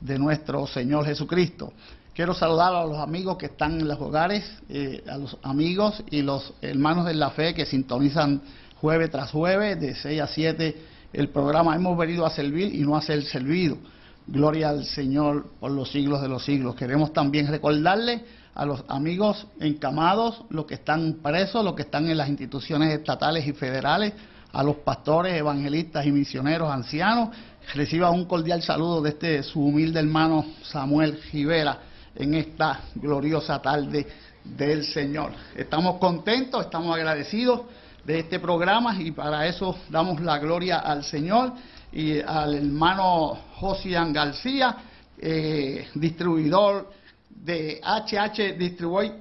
de nuestro Señor Jesucristo. Quiero saludar a los amigos que están en los hogares, eh, a los amigos y los hermanos de la fe que sintonizan jueves tras jueves, de 6 a 7, el programa. Hemos venido a servir y no a ser servido. Gloria al Señor por los siglos de los siglos. Queremos también recordarle a los amigos encamados, los que están presos, los que están en las instituciones estatales y federales, a los pastores, evangelistas y misioneros ancianos reciba un cordial saludo de este su humilde hermano Samuel Rivera en esta gloriosa tarde del Señor. Estamos contentos, estamos agradecidos de este programa y para eso damos la gloria al Señor y al hermano Josian García, eh, distribuidor de HH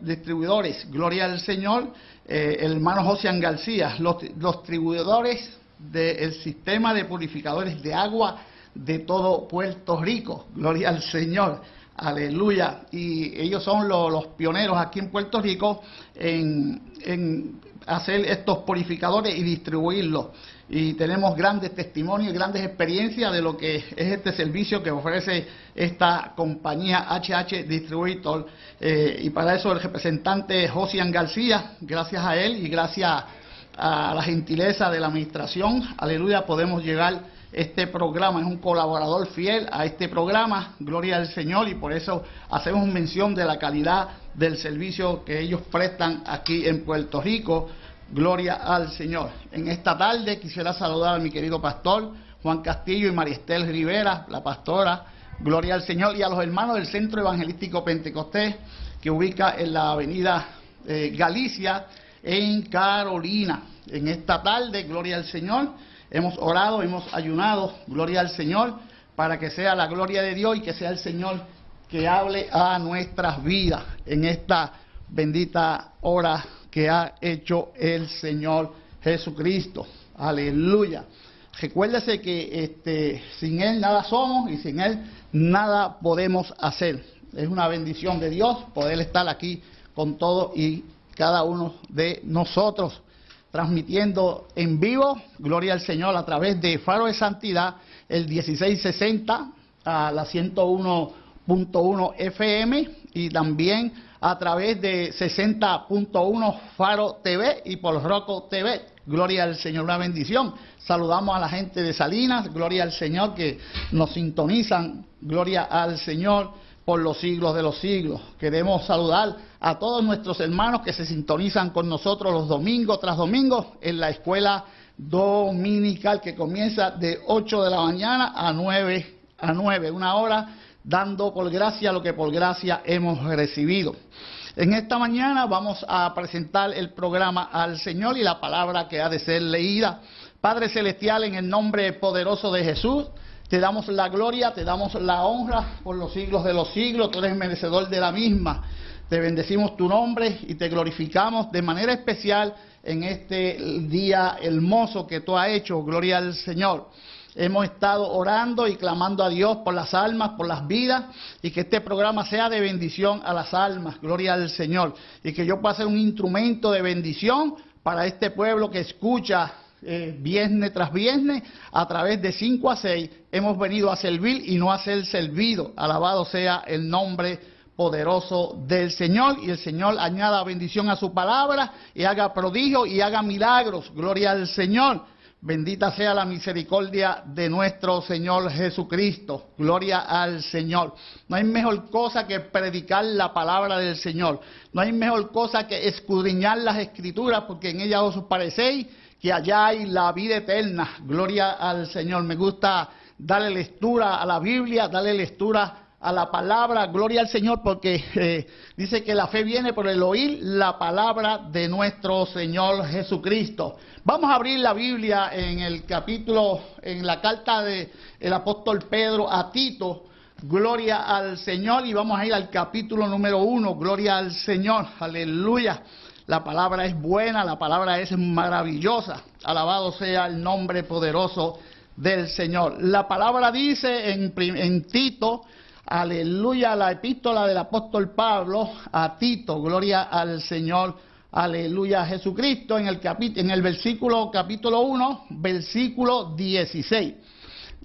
Distribuidores, gloria al Señor, eh, el hermano Josian García, los distribuidores del sistema de purificadores de agua de todo Puerto Rico. Gloria al Señor. Aleluya. Y ellos son los, pioneros aquí en Puerto Rico en, en, hacer estos purificadores y distribuirlos. Y tenemos grandes testimonios y grandes experiencias de lo que es este servicio que ofrece esta compañía HH Distributor. Eh, y para eso el representante Josian García, gracias a él y gracias a la gentileza de la administración, aleluya, podemos llegar. Este programa, es un colaborador fiel a este programa, gloria al Señor, y por eso hacemos mención de la calidad del servicio que ellos prestan aquí en Puerto Rico, gloria al Señor. En esta tarde quisiera saludar a mi querido pastor Juan Castillo y Maristel Rivera, la pastora, gloria al Señor, y a los hermanos del Centro Evangelístico Pentecostés, que ubica en la avenida eh, Galicia, en Carolina. En esta tarde, gloria al Señor, hemos orado, hemos ayunado, gloria al Señor, para que sea la gloria de Dios y que sea el Señor que hable a nuestras vidas en esta bendita hora que ha hecho el Señor Jesucristo. Aleluya. Recuérdese que este, sin Él nada somos y sin Él nada podemos hacer. Es una bendición de Dios poder estar aquí con todo y cada uno de nosotros, transmitiendo en vivo, gloria al Señor, a través de Faro de Santidad, el 1660 a la 101.1 FM y también a través de 60.1 Faro TV y por Roco TV. Gloria al Señor, una bendición. Saludamos a la gente de Salinas, gloria al Señor que nos sintonizan, gloria al Señor por los siglos de los siglos. Queremos saludar a todos nuestros hermanos que se sintonizan con nosotros los domingos tras domingos en la escuela dominical que comienza de 8 de la mañana a 9 a 9, una hora dando por gracia lo que por gracia hemos recibido. En esta mañana vamos a presentar el programa al Señor y la palabra que ha de ser leída. Padre Celestial, en el nombre poderoso de Jesús, te damos la gloria, te damos la honra por los siglos de los siglos, tú eres merecedor de la misma. Te bendecimos tu nombre y te glorificamos de manera especial en este día hermoso que tú has hecho. Gloria al Señor. Hemos estado orando y clamando a Dios por las almas, por las vidas, y que este programa sea de bendición a las almas. Gloria al Señor. Y que yo pueda ser un instrumento de bendición para este pueblo que escucha eh, viernes tras viernes, a través de 5 a 6, hemos venido a servir y no a ser servido. Alabado sea el nombre poderoso del Señor y el Señor añada bendición a su palabra y haga prodigio y haga milagros. Gloria al Señor. Bendita sea la misericordia de nuestro Señor Jesucristo. Gloria al Señor. No hay mejor cosa que predicar la palabra del Señor. No hay mejor cosa que escudriñar las escrituras porque en ellas os parecéis que allá hay la vida eterna. Gloria al Señor. Me gusta darle lectura a la Biblia, darle lectura a la palabra, gloria al Señor, porque eh, dice que la fe viene por el oír la palabra de nuestro Señor Jesucristo. Vamos a abrir la Biblia en el capítulo, en la carta del el apóstol Pedro a Tito, gloria al Señor, y vamos a ir al capítulo número uno, gloria al Señor, aleluya. La palabra es buena, la palabra es maravillosa. Alabado sea el nombre poderoso del Señor. La palabra dice en, Tito, aleluya, la epístola del apóstol Pablo a Tito, gloria al Señor, aleluya Jesucristo, en el, en el versículo capítulo 1, versículo 16.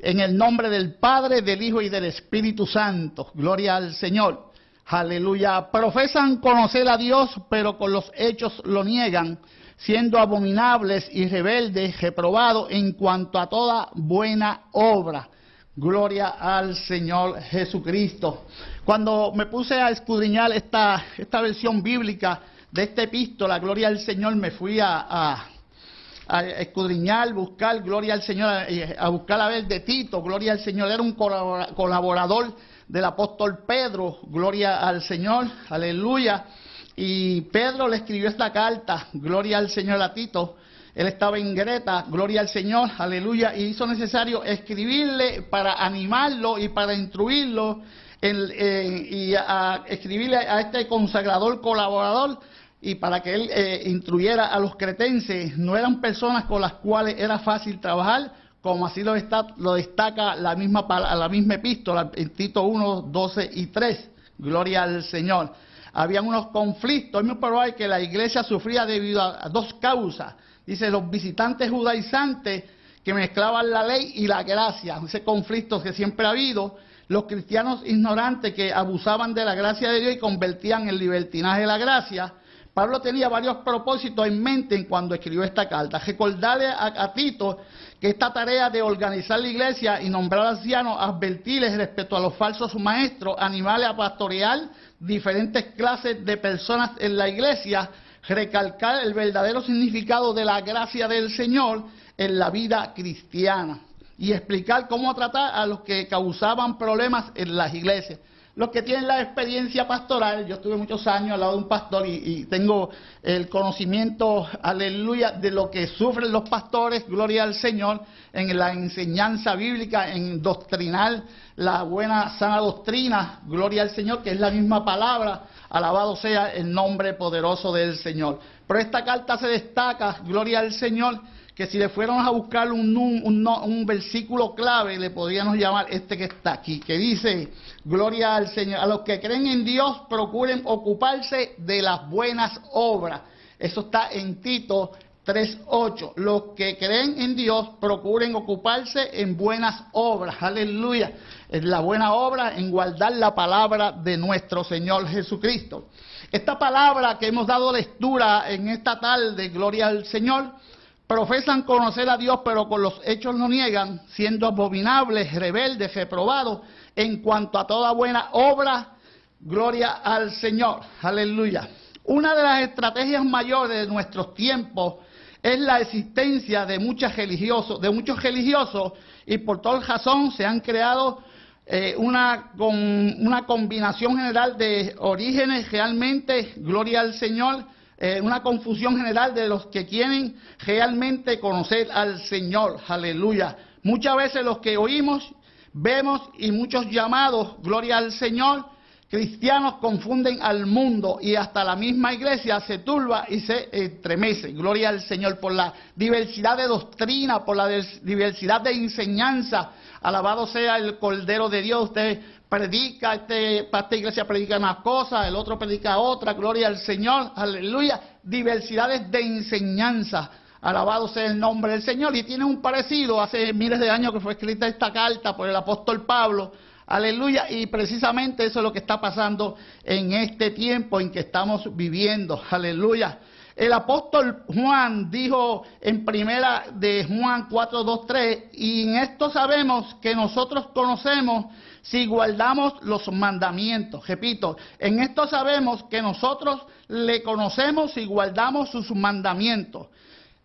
En el nombre del Padre, del Hijo y del Espíritu Santo. Gloria al Señor. Aleluya. Profesan conocer a Dios, pero con los hechos lo niegan, siendo abominables y rebeldes, reprobados en cuanto a toda buena obra. Gloria al Señor Jesucristo. Cuando me puse a escudriñar esta, esta versión bíblica de esta epístola, Gloria al Señor, me fui a a escudriñar, buscar, gloria al Señor, a buscar a ver de Tito, gloria al Señor, era un colaborador del apóstol Pedro, gloria al Señor, aleluya. Y Pedro le escribió esta carta, gloria al Señor a Tito, él estaba en Greta, gloria al Señor, aleluya, y hizo necesario escribirle para animarlo y para instruirlo y a escribirle a este consagrador colaborador y para que él eh, instruyera a los cretenses, no eran personas con las cuales era fácil trabajar, como así lo, lo destaca la misma, la misma epístola, en Tito 1, 12 y 3. Gloria al Señor. Habían unos conflictos, es muy probable que la iglesia sufría debido a, dos causas. Dice, los visitantes judaizantes que mezclaban la ley y la gracia, ese conflicto que siempre ha habido, los cristianos ignorantes que abusaban de la gracia de Dios y convertían el libertinaje de la gracia, Pablo tenía varios propósitos en mente cuando escribió esta carta. Recordarle a, Tito que esta tarea de organizar la iglesia y nombrar ancianos, advertirles respecto a los falsos maestros, animales a pastorear diferentes clases de personas en la iglesia, recalcar el verdadero significado de la gracia del Señor en la vida cristiana y explicar cómo tratar a los que causaban problemas en las iglesias los que tienen la experiencia pastoral, yo estuve muchos años al lado de un pastor y, tengo el conocimiento, aleluya, de lo que sufren los pastores, gloria al Señor, en la enseñanza bíblica, en doctrinar la buena sana doctrina, gloria al Señor, que es la misma palabra, alabado sea el nombre poderoso del Señor. Pero esta carta se destaca, gloria al Señor, que si le fuéramos a buscar un, un, versículo clave, le podríamos llamar este que está aquí, que dice, gloria al Señor, a los que creen en Dios procuren ocuparse de las buenas obras. Eso está en Tito 3.8. Los que creen en Dios procuren ocuparse en buenas obras. Aleluya. En la buena obra, en guardar la palabra de nuestro Señor Jesucristo. Esta palabra que hemos dado lectura en esta tarde, gloria al Señor, profesan conocer a Dios, pero con los hechos lo niegan, siendo abominables, rebeldes, reprobados en cuanto a toda buena obra. Gloria al Señor. Aleluya. Una de las estrategias mayores de nuestros tiempos es la existencia de, muchos religiosos, de muchos religiosos y por tal razón se han creado eh, una, con, una combinación general de orígenes realmente, gloria al Señor, eh, una confusión general de los que quieren realmente conocer al Señor. Aleluya. Muchas veces los que oímos, vemos y muchos llamados, gloria al Señor, cristianos confunden al mundo y hasta la misma iglesia se turba y se estremece. Gloria al Señor por la diversidad de doctrina, por la diversidad de enseñanza. Alabado sea el Cordero de Dios. Usted predica, este, para esta iglesia predica una cosa, el otro predica otra, gloria al Señor, aleluya, diversidades de enseñanza, alabado sea el nombre del Señor, y tiene un parecido, hace miles de años que fue escrita esta carta por el apóstol Pablo, aleluya, y precisamente eso es lo que está pasando en este tiempo en que estamos viviendo, aleluya. El apóstol Juan dijo en primera de Juan 4, 2, 3, y en esto sabemos que nosotros conocemos si guardamos los mandamientos. Repito, en esto sabemos que nosotros le conocemos si guardamos sus mandamientos.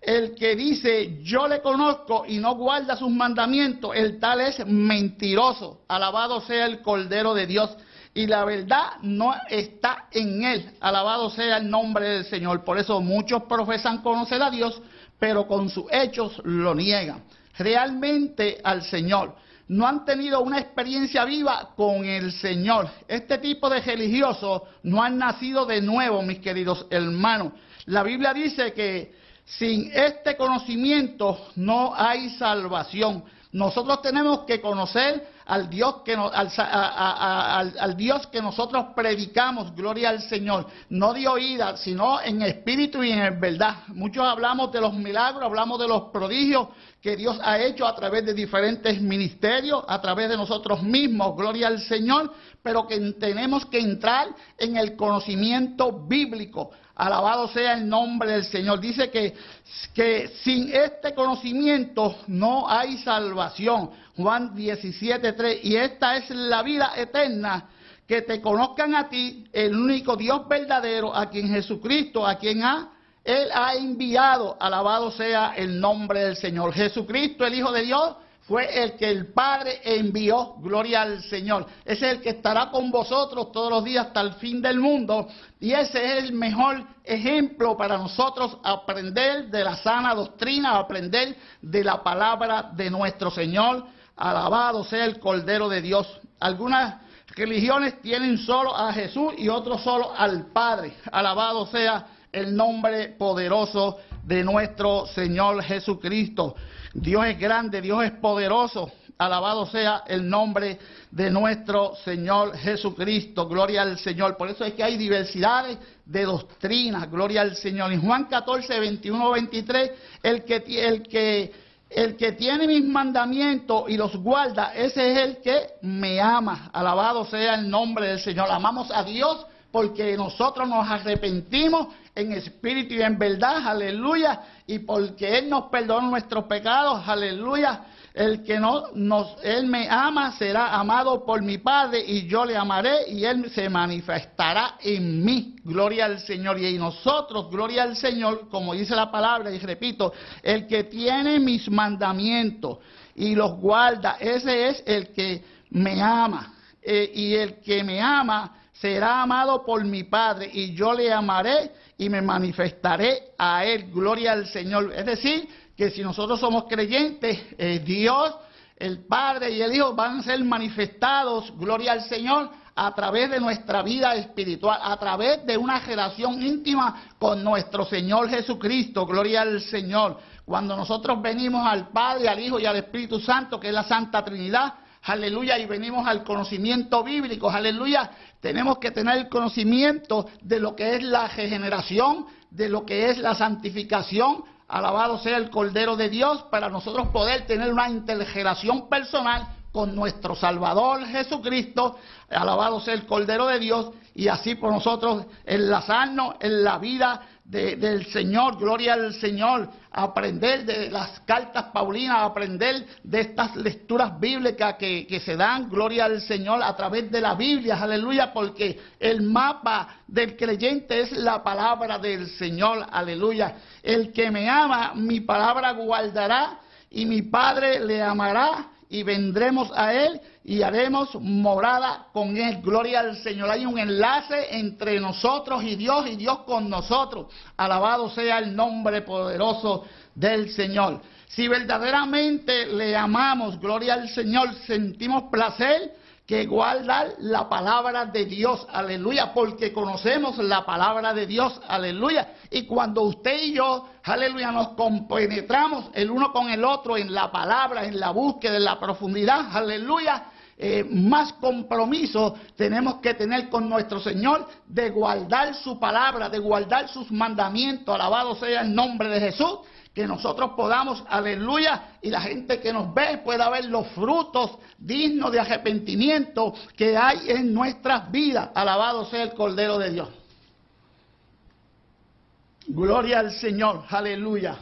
El que dice yo le conozco y no guarda sus mandamientos, el tal es mentiroso. Alabado sea el Cordero de Dios. Y la verdad no está en él. Alabado sea el nombre del Señor. Por eso muchos profesan conocer a Dios, pero con sus hechos lo niegan. Realmente al Señor no han tenido una experiencia viva con el Señor. Este tipo de religiosos no han nacido de nuevo, mis queridos hermanos. La Biblia dice que sin este conocimiento no hay salvación. Nosotros tenemos que conocer al Dios que, al, Dios que nosotros predicamos, gloria al Señor, no de oída, sino en espíritu y en verdad. Muchos hablamos de los milagros, hablamos de los prodigios que Dios ha hecho a través de diferentes ministerios, a través de nosotros mismos, gloria al Señor, pero que tenemos que entrar en el conocimiento bíblico. Alabado sea el nombre del Señor. Dice que, que sin este conocimiento no hay salvación. Juan 17.3. Y esta es la vida eterna, que te conozcan a ti, el único Dios verdadero, a quien Jesucristo, a quien ha él ha enviado, alabado sea el nombre del Señor. Jesucristo, el Hijo de Dios, fue el que el Padre envió, gloria al Señor. Ese es el que estará con vosotros todos los días hasta el fin del mundo. Y ese es el mejor ejemplo para nosotros aprender de la sana doctrina, aprender de la palabra de nuestro Señor. Alabado sea el Cordero de Dios. Algunas religiones tienen solo a Jesús y otros solo al Padre. Alabado sea el nombre poderoso de nuestro Señor Jesucristo. Dios es grande, Dios es poderoso. Alabado sea el nombre de nuestro Señor Jesucristo. Gloria al Señor. Por eso es que hay diversidades de doctrinas. Gloria al Señor. En Juan 14, 21, 23, el que, el que, tiene mis mandamientos y los guarda, ese es el que me ama. Alabado sea el nombre del Señor. Amamos a Dios porque nosotros nos arrepentimos en espíritu y en verdad, aleluya, y porque Él nos perdonó nuestros pecados, aleluya. El que no nos, Él me ama será amado por mi Padre y yo le amaré y Él se manifestará en mí. Gloria al Señor. Y nosotros, gloria al Señor, como dice la palabra, y repito, el que tiene mis mandamientos y los guarda, ese es el que me ama. Eh, y el que me ama será amado por mi Padre y yo le amaré y me manifestaré a él. Gloria al Señor. Es decir, que si nosotros somos creyentes, eh, Dios, el Padre y el Hijo van a ser manifestados, gloria al Señor, a través de nuestra vida espiritual, a través de una relación íntima con nuestro Señor Jesucristo, gloria al Señor. Cuando nosotros venimos al Padre, al Hijo y al Espíritu Santo, que es la Santa Trinidad, aleluya, y venimos al conocimiento bíblico, aleluya, tenemos que tener el conocimiento de lo que es la regeneración, de lo que es la santificación, alabado sea el Cordero de Dios, para nosotros poder tener una intergeneración personal con nuestro Salvador Jesucristo, alabado sea el Cordero de Dios, y así por nosotros enlazarnos en la vida del Señor, gloria al Señor, aprender de las cartas paulinas, aprender de estas lecturas bíblicas que, que se dan, gloria al Señor, a través de la Biblia, aleluya, porque el mapa del creyente es la palabra del Señor, aleluya. El que me ama, mi palabra guardará y mi Padre le amará y vendremos a Él y haremos morada con Él. Gloria al Señor. Hay un enlace entre nosotros y Dios y Dios con nosotros. Alabado sea el nombre poderoso del Señor. Si verdaderamente le amamos, gloria al Señor, sentimos placer que guardar la palabra de Dios, aleluya, porque conocemos la palabra de Dios, aleluya. Y cuando usted y yo, aleluya, nos compenetramos el uno con el otro en la palabra, en la búsqueda, en la profundidad, aleluya, eh, más compromiso tenemos que tener con nuestro Señor de guardar su palabra, de guardar sus mandamientos, alabado sea el nombre de Jesús que nosotros podamos, aleluya, y la gente que nos ve pueda ver los frutos dignos de arrepentimiento que hay en nuestras vidas. Alabado sea el Cordero de Dios. Gloria al Señor, aleluya.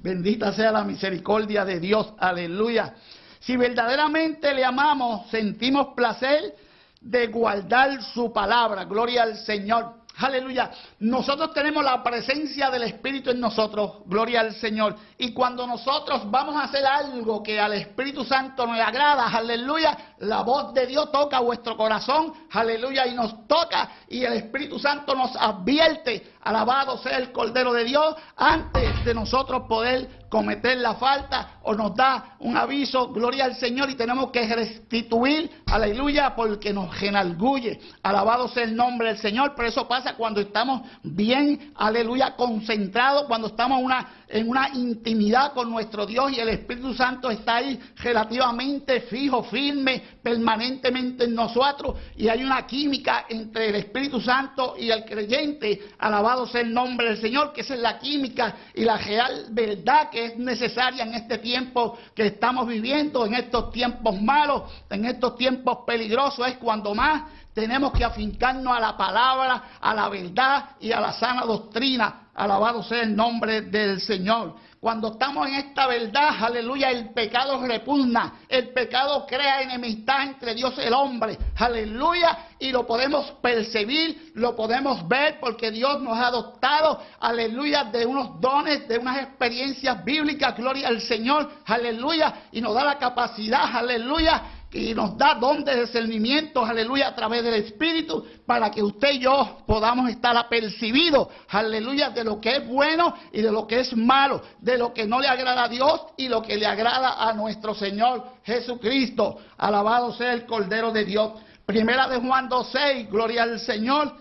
Bendita sea la misericordia de Dios, aleluya. Si verdaderamente le amamos, sentimos placer de guardar su palabra. Gloria al Señor. Aleluya. Nosotros tenemos la presencia del Espíritu en nosotros. Gloria al Señor. Y cuando nosotros vamos a hacer algo que al Espíritu Santo nos agrada, aleluya, la voz de Dios toca vuestro corazón. Aleluya. Y nos toca. Y el Espíritu Santo nos advierte. Alabado sea el Cordero de Dios. Antes de nosotros poder cometer la falta o nos da un aviso, gloria al Señor, y tenemos que restituir, aleluya, porque nos enalgulle. Alabado sea el nombre del Señor, pero eso pasa cuando estamos bien, aleluya, concentrados, cuando estamos una, en una intimidad con nuestro Dios y el Espíritu Santo está ahí relativamente fijo, firme, permanentemente en nosotros. Y hay una química entre el Espíritu Santo y el creyente, alabado sea el nombre del Señor, que esa es la química y la real verdad que es necesaria en este tiempo que estamos viviendo, en estos tiempos malos, en estos tiempos peligrosos, es cuando más tenemos que afincarnos a la palabra, a la verdad y a la sana doctrina. Alabado sea el nombre del Señor. Cuando estamos en esta verdad, aleluya, el pecado repugna, el pecado crea enemistad entre Dios y el hombre, aleluya, y lo podemos percibir, lo podemos ver porque Dios nos ha adoptado, aleluya, de unos dones, de unas experiencias bíblicas, gloria al Señor, aleluya, y nos da la capacidad, aleluya, y nos da don de discernimiento, aleluya, a través del Espíritu, para que usted y yo podamos estar apercibidos, aleluya, de lo que es bueno y de lo que es malo, de lo que no le agrada a Dios y lo que le agrada a nuestro Señor Jesucristo. Alabado sea el Cordero de Dios. Primera de Juan 2.6, gloria al Señor.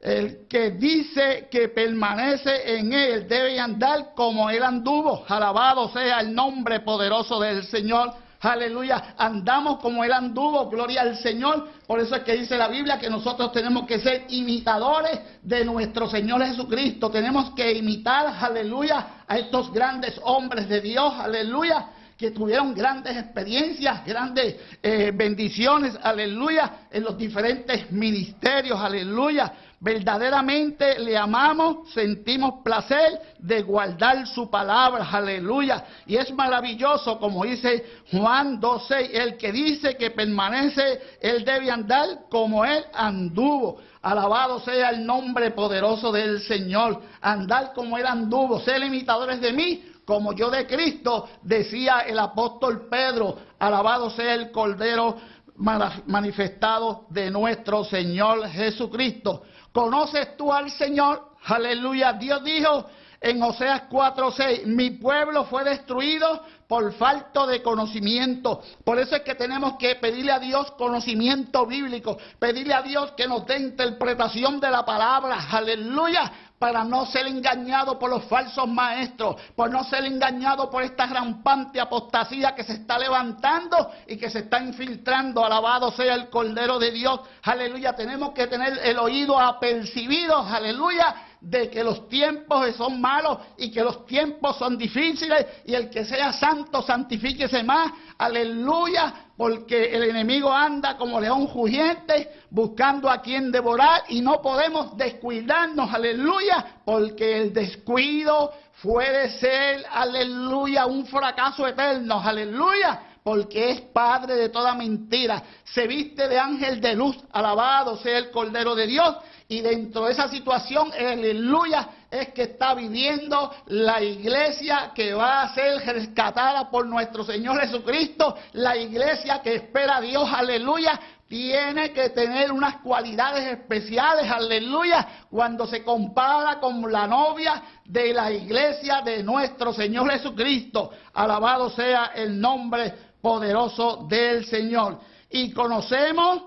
El que dice que permanece en él debe andar como él anduvo. Alabado sea el nombre poderoso del Señor. Aleluya, andamos como Él anduvo, gloria al Señor. Por eso es que dice la Biblia que nosotros tenemos que ser imitadores de nuestro Señor Jesucristo. Tenemos que imitar, aleluya, a estos grandes hombres de Dios, aleluya, que tuvieron grandes experiencias, grandes eh, bendiciones, aleluya, en los diferentes ministerios, aleluya. Verdaderamente le amamos, sentimos placer de guardar su palabra, aleluya. Y es maravilloso, como dice Juan 12, el que dice que permanece, él debe andar como él anduvo. Alabado sea el nombre poderoso del Señor. Andar como él anduvo, ser imitadores de mí, como yo de Cristo, decía el apóstol Pedro. Alabado sea el Cordero manifestado de nuestro Señor Jesucristo. ¿Conoces tú al Señor? Aleluya. Dios dijo en Oseas 4:6, mi pueblo fue destruido por falta de conocimiento. Por eso es que tenemos que pedirle a Dios conocimiento bíblico, pedirle a Dios que nos dé interpretación de la palabra. Aleluya para no ser engañado por los falsos maestros, por no ser engañado por esta rampante apostasía que se está levantando y que se está infiltrando. Alabado sea el Cordero de Dios. Aleluya. Tenemos que tener el oído apercibido. Aleluya de que los tiempos son malos y que los tiempos son difíciles y el que sea santo santifíquese más. Aleluya, porque el enemigo anda como león rugiente buscando a quien devorar y no podemos descuidarnos. Aleluya, porque el descuido puede ser, aleluya, un fracaso eterno. Aleluya porque es padre de toda mentira, se viste de ángel de luz, alabado sea el Cordero de Dios, y dentro de esa situación, aleluya, es que está viviendo la iglesia que va a ser rescatada por nuestro Señor Jesucristo, la iglesia que espera a Dios, aleluya, tiene que tener unas cualidades especiales, aleluya, cuando se compara con la novia de la iglesia de nuestro Señor Jesucristo. Alabado sea el nombre poderoso del Señor. Y conocemos,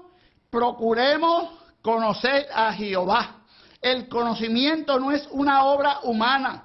procuremos conocer a Jehová. El conocimiento no es una obra humana.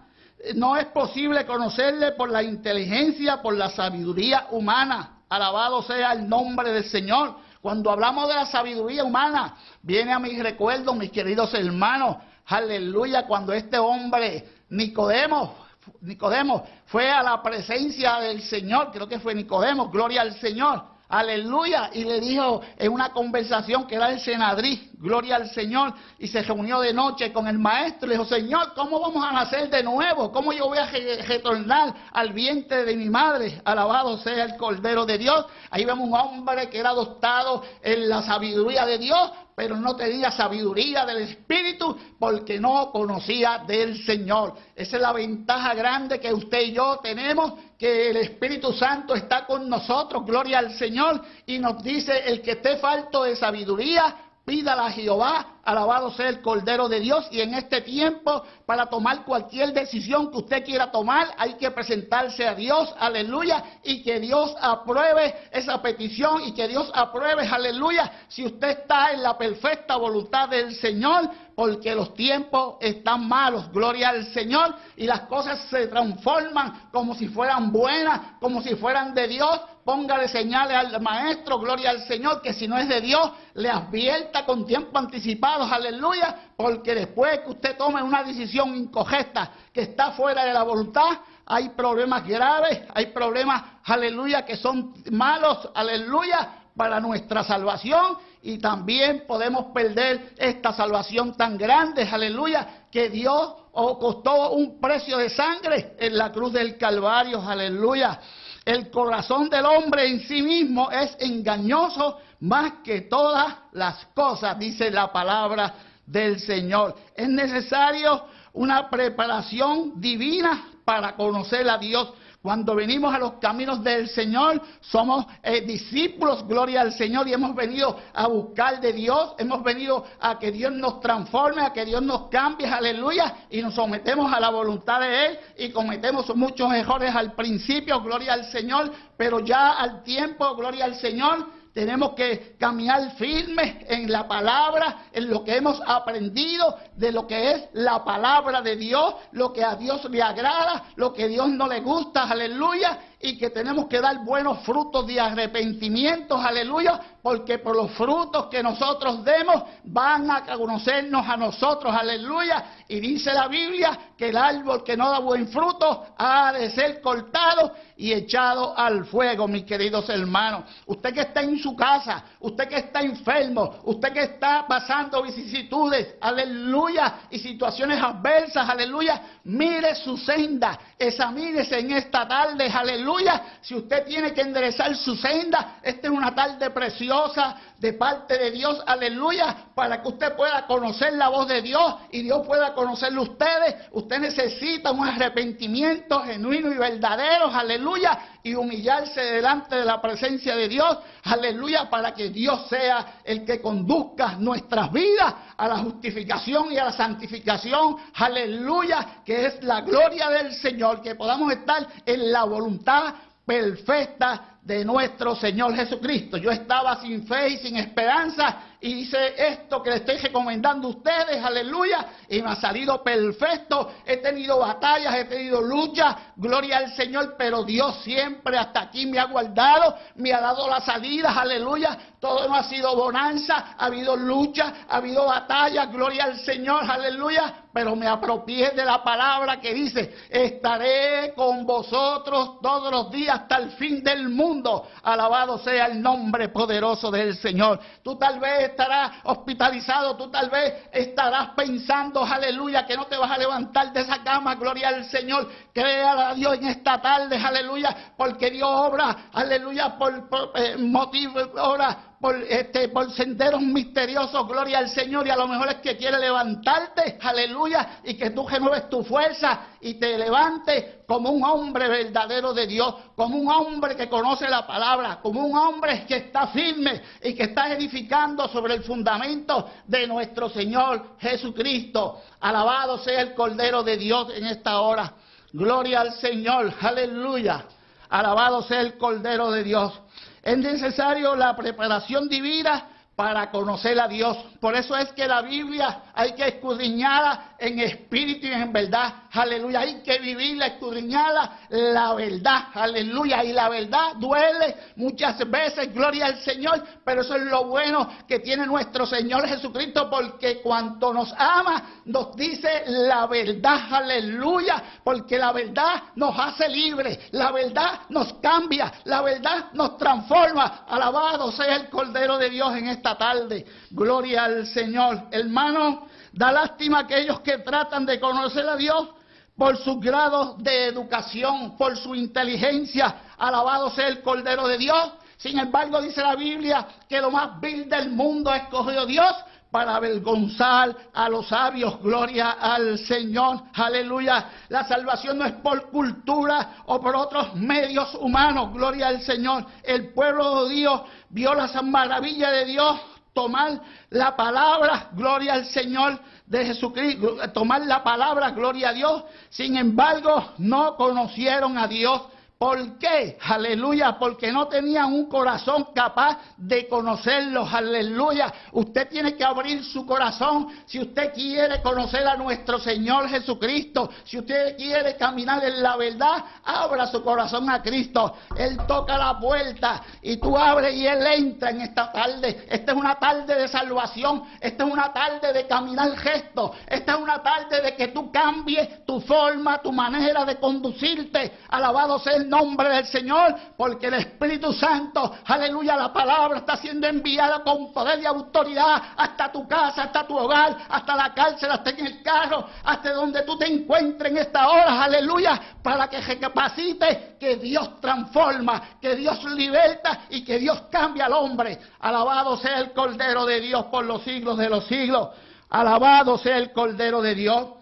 No es posible conocerle por la inteligencia, por la sabiduría humana. Alabado sea el nombre del Señor. Cuando hablamos de la sabiduría humana, viene a mi recuerdo, mis queridos hermanos, aleluya, cuando este hombre, Nicodemo, Nicodemo, fue a la presencia del Señor, creo que fue Nicodemo, gloria al Señor, aleluya, y le dijo en una conversación que era el senadrí, gloria al Señor, y se reunió de noche con el maestro, le dijo, Señor, ¿cómo vamos a nacer de nuevo? ¿Cómo yo voy a retornar al vientre de mi madre? Alabado sea el Cordero de Dios. Ahí vemos un hombre que era adoptado en la sabiduría de Dios, pero no tenía sabiduría del Espíritu porque no conocía del Señor. Esa es la ventaja grande que usted y yo tenemos, que el Espíritu Santo está con nosotros, gloria al Señor, y nos dice, el que esté falto de sabiduría, Pídala a Jehová, alabado sea el Cordero de Dios. Y en este tiempo, para tomar cualquier decisión que usted quiera tomar, hay que presentarse a Dios, aleluya, y que Dios apruebe esa petición y que Dios apruebe, aleluya, si usted está en la perfecta voluntad del Señor, porque los tiempos están malos, gloria al Señor, y las cosas se transforman como si fueran buenas, como si fueran de Dios. Póngale señales al maestro, gloria al Señor, que si no es de Dios, le advierta con tiempo anticipado, aleluya, porque después que usted tome una decisión incorrecta que está fuera de la voluntad, hay problemas graves, hay problemas, aleluya, que son malos, aleluya, para nuestra salvación y también podemos perder esta salvación tan grande, aleluya, que Dios costó un precio de sangre en la cruz del Calvario, aleluya. El corazón del hombre en sí mismo es engañoso más que todas las cosas, dice la palabra del Señor. Es necesario una preparación divina para conocer a Dios cuando venimos a los caminos del Señor, somos eh, discípulos, gloria al Señor, y hemos venido a buscar de Dios, hemos venido a que Dios nos transforme, a que Dios nos cambie, aleluya, y nos sometemos a la voluntad de Él y cometemos muchos errores al principio, gloria al Señor, pero ya al tiempo, gloria al Señor, tenemos que caminar firmes en la palabra, en lo que hemos aprendido de lo que es la palabra de Dios, lo que a Dios le agrada, lo que a Dios no le gusta, aleluya, y que tenemos que dar buenos frutos de arrepentimiento, aleluya, porque por los frutos que nosotros demos van a conocernos a nosotros, aleluya. Y dice la Biblia que el árbol que no da buen fruto ha de ser cortado y echado al fuego, mis queridos hermanos. Usted que está en su casa, usted que está enfermo, usted que está pasando vicisitudes, aleluya, y situaciones adversas, aleluya, mire su senda, examínese en esta tarde, aleluya. Si usted tiene que enderezar su senda, esta es una tarde preciosa de parte de Dios, aleluya, para que usted pueda conocer la voz de Dios y Dios pueda conocerlo ustedes. Usted necesita un arrepentimiento genuino y verdadero, aleluya, y humillarse delante de la presencia de Dios, aleluya, para que Dios sea el que conduzca nuestras vidas a la justificación y a la santificación, aleluya, que es la gloria del Señor, que podamos estar en la voluntad perfecta de nuestro Señor Jesucristo. Yo estaba sin fe y sin esperanza y hice esto que le estoy recomendando a ustedes, aleluya, y me ha salido perfecto. He tenido batallas, he tenido luchas, gloria al Señor, pero Dios siempre hasta aquí me ha guardado, me ha dado las salidas, aleluya. Todo no ha sido bonanza, ha habido lucha, ha habido batallas, gloria al Señor, aleluya. Pero me apropié de la palabra que dice, estaré con vosotros todos los días hasta el fin del mundo. Alabado sea el nombre poderoso del Señor. Tú tal vez estarás hospitalizado, tú tal vez estarás pensando, aleluya, que no te vas a levantar de esa cama, gloria al Señor. Crea a Dios en esta tarde, aleluya, porque Dios obra, aleluya, por, eh, motivo, obra por, este, por senderos misteriosos, gloria al Señor, y a lo mejor es que quiere levantarte, aleluya, y que tú renueves tu fuerza y te levantes como un hombre verdadero de Dios, como un hombre que conoce la palabra, como un hombre que está firme y que está edificando sobre el fundamento de nuestro Señor Jesucristo. Alabado sea el Cordero de Dios en esta hora. Gloria al Señor, aleluya. Alabado sea el Cordero de Dios. Es necesario la preparación divina para conocer a Dios. Por eso es que la Biblia hay que escudriñarla en espíritu y en verdad. Aleluya. Hay que vivirla, escudriñarla la verdad. Aleluya. Y la verdad duele muchas veces. Gloria al Señor. Pero eso es lo bueno que tiene nuestro Señor Jesucristo. Porque cuanto nos ama, nos dice la verdad. Aleluya. Porque la verdad nos hace libres. La verdad nos cambia. La verdad nos transforma. Alabado sea el Cordero de Dios en esta tarde. Gloria al Señor. Hermano, da lástima a aquellos que tratan de conocer a Dios por sus grados de educación, por su inteligencia. Alabado sea el Cordero de Dios. Sin embargo, dice la Biblia que lo más vil del mundo escogió Dios para avergonzar a los sabios. Gloria al Señor. Aleluya. La salvación no es por cultura o por otros medios humanos. Gloria al Señor. El pueblo de Dios vio las maravillas de Dios tomar la palabra, gloria al Señor de Jesucristo, tomar la palabra, gloria a Dios. Sin embargo, no conocieron a Dios ¿Por qué? Aleluya, porque no tenían un corazón capaz de conocerlos. Aleluya. Usted tiene que abrir su corazón si usted quiere conocer a nuestro Señor Jesucristo. Si usted quiere caminar en la verdad, abra su corazón a Cristo. Él toca la puerta y tú abres y Él entra en esta tarde. Esta es una tarde de salvación. Esta es una tarde de caminar gesto. Esta es una tarde de que tú cambies tu forma, tu manera de conducirte. Alabado sea el nombre del Señor, porque el Espíritu Santo, aleluya, la palabra está siendo enviada con poder y autoridad hasta tu casa, hasta tu hogar, hasta la cárcel, hasta en el carro, hasta donde tú te encuentres en esta hora, aleluya, para que recapacite que Dios transforma, que Dios liberta y que Dios cambia al hombre. Alabado sea el Cordero de Dios por los siglos de los siglos. Alabado sea el Cordero de Dios.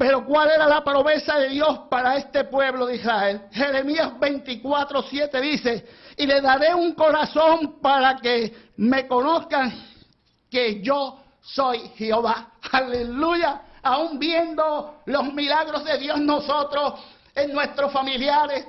Pero ¿cuál era la promesa de Dios para este pueblo de Israel? Jeremías 24, 7 dice, y le daré un corazón para que me conozcan que yo soy Jehová. Aleluya. Aún viendo los milagros de Dios nosotros en nuestros familiares.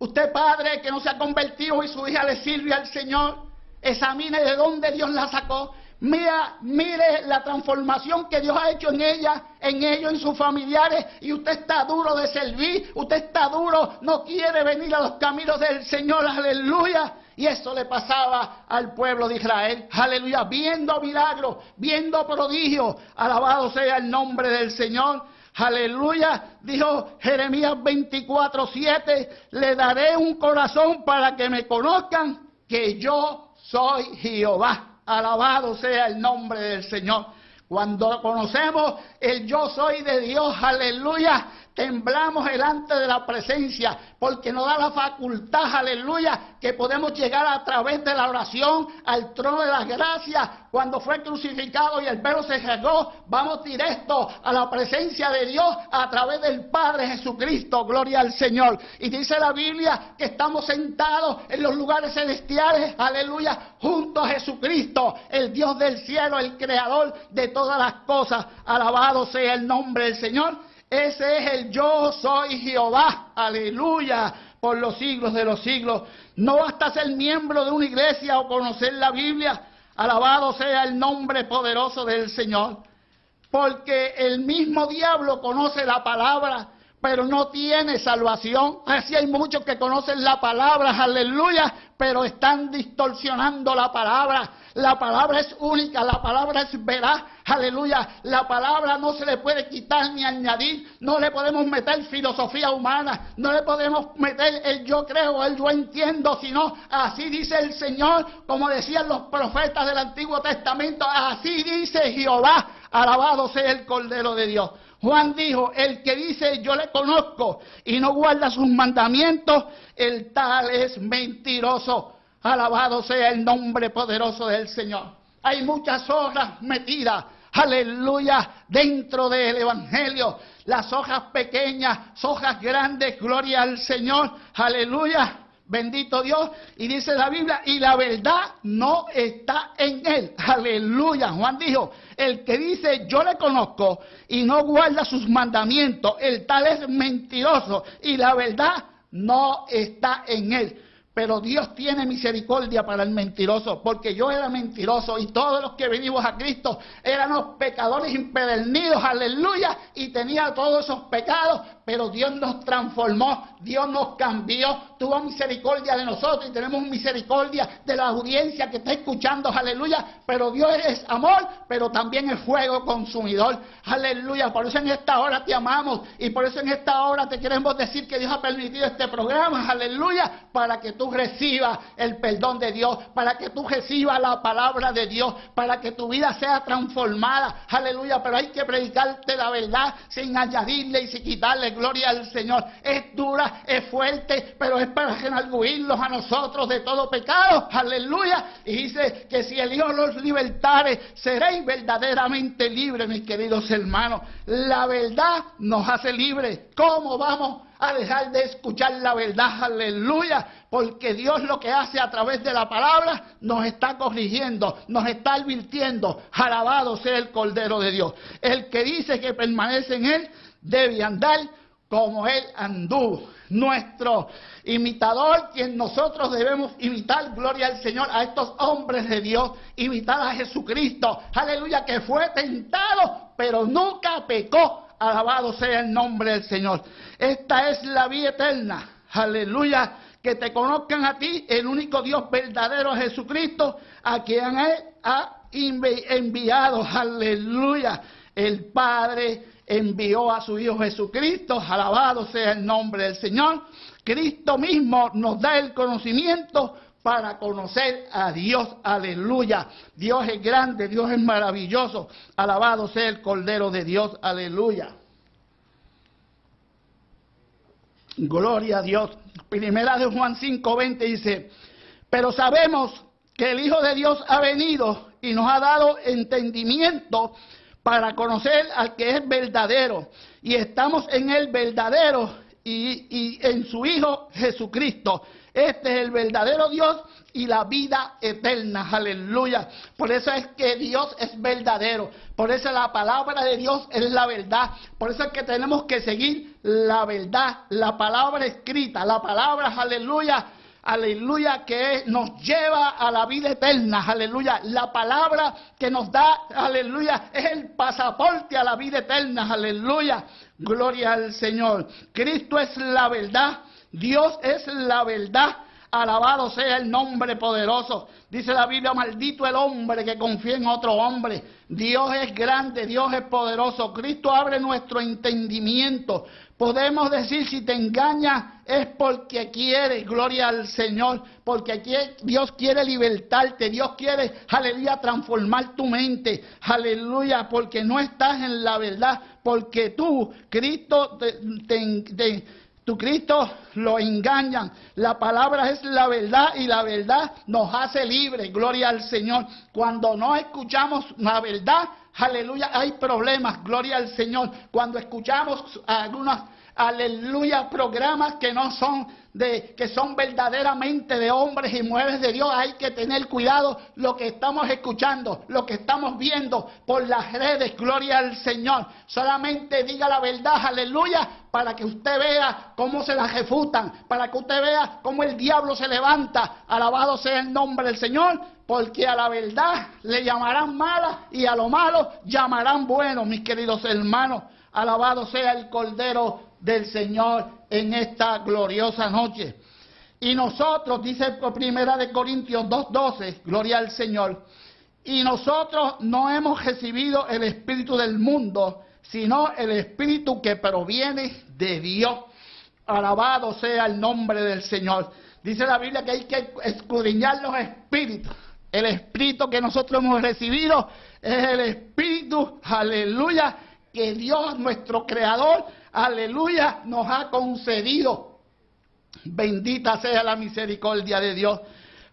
Usted padre que no se ha convertido y su hija le sirve al Señor, examine de dónde Dios la sacó Mira, mire la transformación que Dios ha hecho en ella, en ellos, en sus familiares, y usted está duro de servir, usted está duro, no quiere venir a los caminos del Señor, aleluya. Y eso le pasaba al pueblo de Israel, aleluya, viendo milagros, viendo prodigios, alabado sea el nombre del Señor. Aleluya, dijo Jeremías 24, 7, le daré un corazón para que me conozcan que yo soy Jehová. Alabado sea el nombre del Señor. Cuando conocemos el yo soy de Dios, aleluya, temblamos delante de la presencia, porque nos da la facultad, aleluya, que podemos llegar a través de la oración al trono de las gracias. Cuando fue crucificado y el velo se cerró, vamos directo a la presencia de Dios a través del Padre Jesucristo, gloria al Señor. Y dice la Biblia que estamos sentados en los lugares celestiales, aleluya, junto a Jesucristo, el Dios del cielo, el creador de todas las cosas. Alabado sea el nombre del Señor. Ese es el yo soy Jehová. Aleluya. Por los siglos de los siglos. No basta ser miembro de una iglesia o conocer la Biblia. Alabado sea el nombre poderoso del Señor. Porque el mismo diablo conoce la palabra, pero no tiene salvación. Así hay muchos que conocen la palabra, aleluya, pero están distorsionando la palabra. La palabra es única, la palabra es veraz, aleluya. La palabra no se le puede quitar ni añadir, no le podemos meter filosofía humana, no le podemos meter el yo creo, el yo entiendo, sino así dice el Señor, como decían los profetas del Antiguo Testamento, así dice Jehová, alabado sea el Cordero de Dios. Juan dijo, el que dice yo le conozco y no guarda sus mandamientos, el tal es mentiroso. Alabado sea el nombre poderoso del Señor. Hay muchas hojas metidas, aleluya, dentro del Evangelio. Las hojas pequeñas, hojas grandes, gloria al Señor, aleluya. Bendito Dios. Y dice la Biblia, y la verdad no está en él. Aleluya. Juan dijo, el que dice yo le conozco y no guarda sus mandamientos, el tal es mentiroso y la verdad no está en él. Pero Dios tiene misericordia para el mentiroso, porque yo era mentiroso y todos los que venimos a Cristo éramos pecadores impedernidos, aleluya, y tenía todos esos pecados, pero Dios nos transformó, Dios nos cambió, tuvo misericordia de nosotros y tenemos misericordia de la audiencia que está escuchando, aleluya, pero Dios es amor, pero también es fuego consumidor, aleluya, por eso en esta hora te amamos y por eso en esta hora te queremos decir que Dios ha permitido este programa, aleluya, para que tú recibas el perdón de Dios, para que tú recibas la palabra de Dios, para que tu vida sea transformada, aleluya, pero hay que predicarte la verdad sin añadirle y sin quitarle gloria al Señor. Es dura, es fuerte, pero es para renaguirlos a nosotros de todo pecado. Aleluya. Y dice que si el Hijo los libertare, seréis verdaderamente libres, mis queridos hermanos. La verdad nos hace libres. ¿Cómo vamos a dejar de escuchar la verdad, aleluya, porque Dios lo que hace a través de la palabra nos está corrigiendo, nos está advirtiendo, alabado sea el Cordero de Dios. El que dice que permanece en Él debe andar como Él anduvo. Nuestro imitador, quien nosotros debemos imitar, gloria al Señor, a estos hombres de Dios, imitar a Jesucristo, aleluya, que fue tentado, pero nunca pecó. Alabado sea el nombre del Señor. Esta es la vida eterna, aleluya, que te conozcan a ti, el único Dios verdadero Jesucristo, a quien Él ha enviado, aleluya, el Padre envió a su Hijo Jesucristo, alabado sea el nombre del Señor. Cristo mismo nos da el conocimiento para conocer a Dios, aleluya. Dios es grande, Dios es maravilloso, alabado sea el Cordero de Dios, aleluya. Gloria a Dios. Primera de Juan 5:20 dice, pero sabemos que el Hijo de Dios ha venido y nos ha dado entendimiento para conocer al que es verdadero. Y estamos en el verdadero y, en su Hijo Jesucristo. Este es el verdadero Dios y la vida eterna. Aleluya. Por eso es que Dios es verdadero. Por eso la palabra de Dios es la verdad. Por eso es que tenemos que seguir la verdad, la palabra escrita, la palabra, aleluya, aleluya, que nos lleva a la vida eterna, aleluya. La palabra que nos da, aleluya, es el pasaporte a la vida eterna, aleluya. Gloria al Señor. Cristo es la verdad, Dios es la verdad. Alabado sea el nombre poderoso. Dice la Biblia, maldito el hombre que confía en otro hombre. Dios es grande, Dios es poderoso. Cristo abre nuestro entendimiento. Podemos decir, si te engaña es porque quiere, gloria al Señor, porque Dios quiere libertarte, Dios quiere, aleluya, transformar tu mente, aleluya, porque no estás en la verdad, porque tú, Cristo, te, tu Cristo lo engañan. La palabra es la verdad y la verdad nos hace libres. Gloria al Señor. Cuando no escuchamos la verdad, aleluya, hay problemas. Gloria al Señor. Cuando escuchamos algunas aleluya, programas que no son de, que son verdaderamente de hombres y mujeres de Dios, hay que tener cuidado lo que estamos escuchando, lo que estamos viendo por las redes, gloria al Señor. Solamente diga la verdad, aleluya, para que usted vea cómo se la refutan, para que usted vea cómo el diablo se levanta, alabado sea el nombre del Señor, porque a la verdad le llamarán mala y a lo malo llamarán bueno, mis queridos hermanos. Alabado sea el Cordero del Señor en esta gloriosa noche. Y nosotros, dice primera de Corintios 2.12, gloria al Señor, y nosotros no hemos recibido el Espíritu del mundo, sino el Espíritu que proviene de Dios. Alabado sea el nombre del Señor. Dice la Biblia que hay que escudriñar los espíritus. El espíritu que nosotros hemos recibido es el espíritu, aleluya, que Dios, nuestro Creador, aleluya, nos ha concedido. Bendita sea la misericordia de Dios.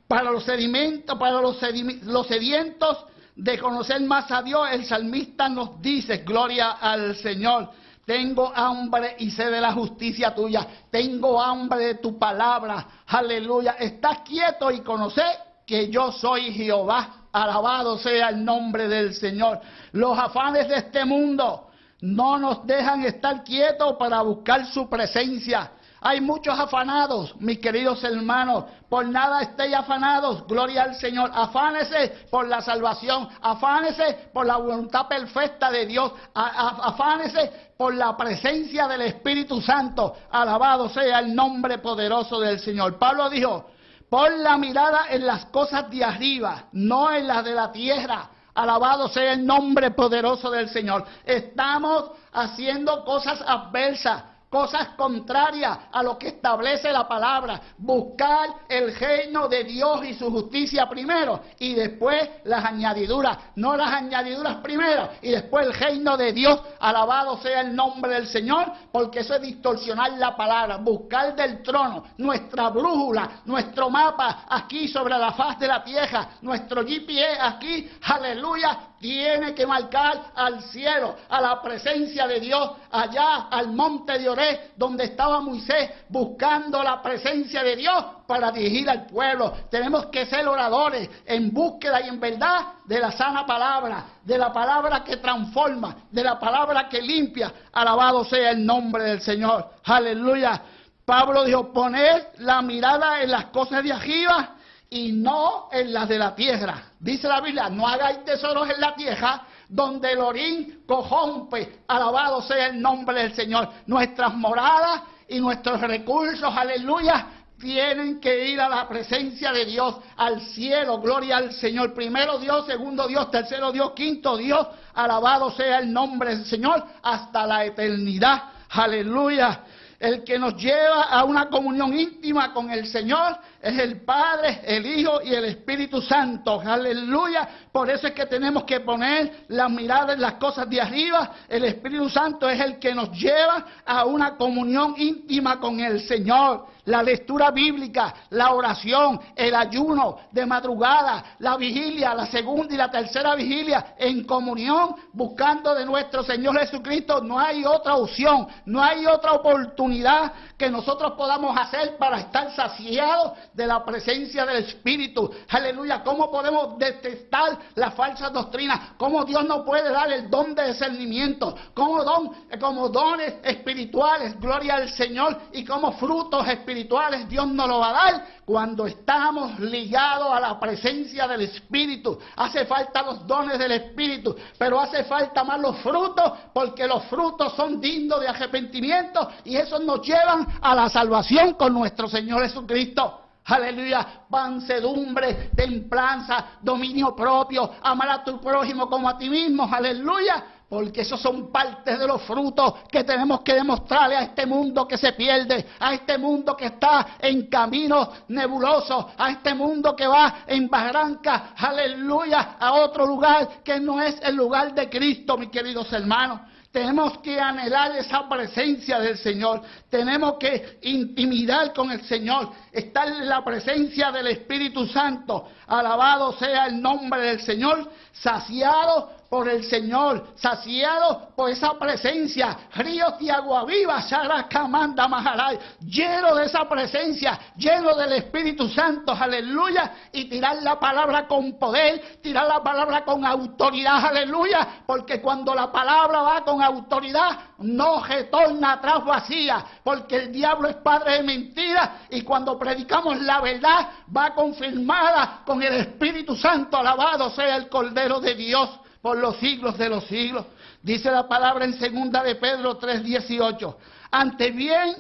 Para los sedimentos, para los, los sedientos de conocer más a Dios, el salmista nos dice, gloria al Señor. Tengo hambre y sé de la justicia tuya. Tengo hambre de tu palabra. Aleluya. Estás quieto y conoce que yo soy Jehová. Alabado sea el nombre del Señor. Los afanes de este mundo no nos dejan estar quietos para buscar su presencia. Hay muchos afanados, mis queridos hermanos. Por nada estéis afanados. Gloria al Señor. Afánese por la salvación. Afánese por la voluntad perfecta de Dios. Afánese por la presencia del Espíritu Santo. Alabado sea el nombre poderoso del Señor. Pablo dijo, pon la mirada en las cosas de arriba, no en las de la tierra. Alabado sea el nombre poderoso del Señor. Estamos haciendo cosas adversas cosas contrarias a lo que establece la palabra. Buscar el reino de Dios y su justicia primero y después las añadiduras. No las añadiduras primero y después el reino de Dios. Alabado sea el nombre del Señor porque eso es distorsionar la palabra. Buscar del trono nuestra brújula, nuestro mapa aquí sobre la faz de la tierra, nuestro GPS aquí, aleluya, tiene que marcar al cielo, a la presencia de Dios, allá al monte de Josué, donde estaba Moisés buscando la presencia de Dios para dirigir al pueblo. Tenemos que ser oradores en búsqueda y en verdad de la sana palabra, de la palabra que transforma, de la palabra que limpia. Alabado sea el nombre del Señor. Aleluya. Pablo dijo, poner la mirada en las cosas de arriba y no en las de la tierra. Dice la Biblia, no hagáis tesoros en la tierra donde el orín cojompe. Alabado sea el nombre del Señor. Nuestras moradas y nuestros recursos, aleluya, tienen que ir a la presencia de Dios, al cielo, gloria al Señor. Primero Dios, segundo Dios, tercero Dios, quinto Dios. Alabado sea el nombre del Señor hasta la eternidad. Aleluya. El que nos lleva a una comunión íntima con el Señor es el Padre, el Hijo y el Espíritu Santo. Aleluya. Por eso es que tenemos que poner la mirada en las cosas de arriba. El Espíritu Santo es el que nos lleva a una comunión íntima con el Señor la lectura bíblica, la oración, el ayuno de madrugada, la vigilia, la segunda y la tercera vigilia en comunión, buscando de nuestro Señor Jesucristo. No hay otra opción, no hay otra oportunidad que nosotros podamos hacer para estar saciados de la presencia del Espíritu. Aleluya. ¿Cómo podemos detestar las falsas doctrinas? ¿Cómo Dios no puede dar el don de discernimiento? ¿Cómo don, como dones espirituales? Gloria al Señor y como frutos espirituales Dios nos lo va a dar cuando estamos ligados a la presencia del Espíritu. Hace falta los dones del Espíritu, pero hace falta más los frutos, porque los frutos son dignos de arrepentimiento y esos nos llevan a la salvación con nuestro Señor Jesucristo. Aleluya, pansedumbre, templanza, dominio propio, amar a tu prójimo como a ti mismo. Aleluya porque esos son partes de los frutos que tenemos que demostrarle a este mundo que se pierde, a este mundo que está en caminos nebulosos, a este mundo que va en barranca, aleluya, a otro lugar que no es el lugar de Cristo, mis queridos hermanos. Tenemos que anhelar esa presencia del Señor. Tenemos que intimidar con el Señor. Estar en la presencia del Espíritu Santo. Alabado sea el nombre del Señor. Saciado por el Señor, saciado por esa presencia, ríos de agua viva, Sarakamanda Maharay, lleno de esa presencia, lleno del Espíritu Santo, aleluya, y tirar la palabra con poder, tirar la palabra con autoridad, aleluya, porque cuando la palabra va con autoridad, no retorna atrás vacía, porque el diablo es padre de mentira, y cuando predicamos la verdad, va confirmada con el Espíritu Santo, alabado sea el Cordero de Dios por los siglos de los siglos. Dice la palabra en segunda de Pedro 3:18. Ante bien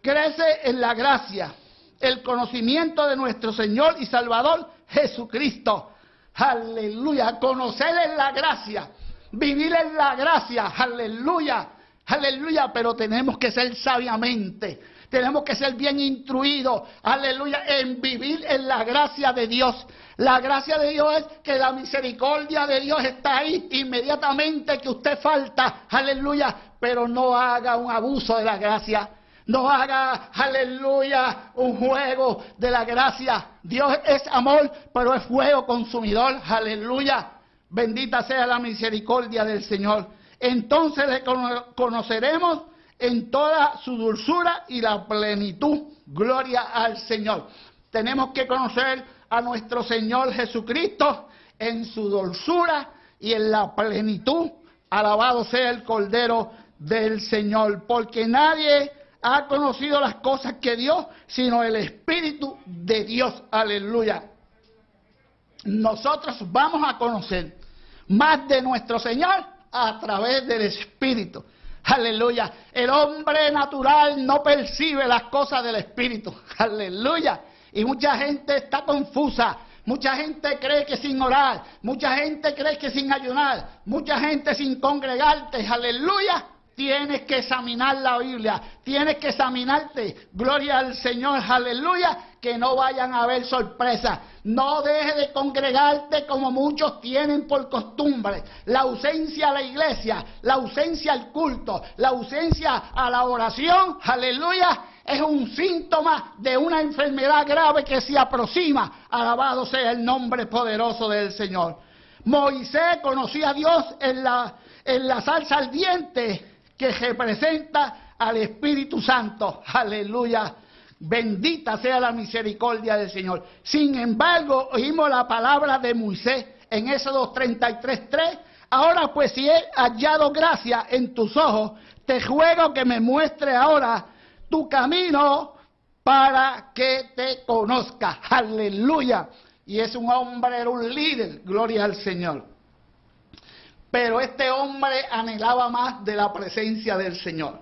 crece en la gracia, el conocimiento de nuestro Señor y Salvador Jesucristo. Aleluya, conocer en la gracia, vivir en la gracia, aleluya, aleluya, pero tenemos que ser sabiamente, tenemos que ser bien instruidos, aleluya, en vivir en la gracia de Dios. La gracia de Dios es que la misericordia de Dios está ahí inmediatamente que usted falta, aleluya, pero no haga un abuso de la gracia. No haga, aleluya, un juego de la gracia. Dios es amor, pero es fuego consumidor, aleluya. Bendita sea la misericordia del Señor. Entonces le conoceremos en toda su dulzura y la plenitud. Gloria al Señor. Tenemos que conocer a nuestro Señor Jesucristo en su dulzura y en la plenitud. Alabado sea el Cordero del Señor, porque nadie ha conocido las cosas que Dios, sino el Espíritu de Dios. Aleluya. Nosotros vamos a conocer más de nuestro Señor a través del Espíritu. Aleluya. El hombre natural no percibe las cosas del Espíritu. Aleluya. Y mucha gente está confusa. Mucha gente cree que sin orar, mucha gente cree que sin ayunar, mucha gente sin congregarte, aleluya, tienes que examinar la Biblia, tienes que examinarte, gloria al Señor, aleluya, que no vayan a haber sorpresas. No dejes de congregarte como muchos tienen por costumbre. La ausencia a la iglesia, la ausencia al culto, la ausencia a la oración, aleluya, es un síntoma de una enfermedad grave que se aproxima. Alabado sea el nombre poderoso del Señor. Moisés conocía a Dios en la, en la salsa ardiente que representa al Espíritu Santo. Aleluya. Bendita sea la misericordia del Señor. Sin embargo, oímos la palabra de Moisés en Éxodo 33.3. Ahora pues si he hallado gracia en tus ojos, te juego que me muestre ahora tu camino para que te conozca. Aleluya. Y es un hombre, era un líder, gloria al Señor. Pero este hombre anhelaba más de la presencia del Señor.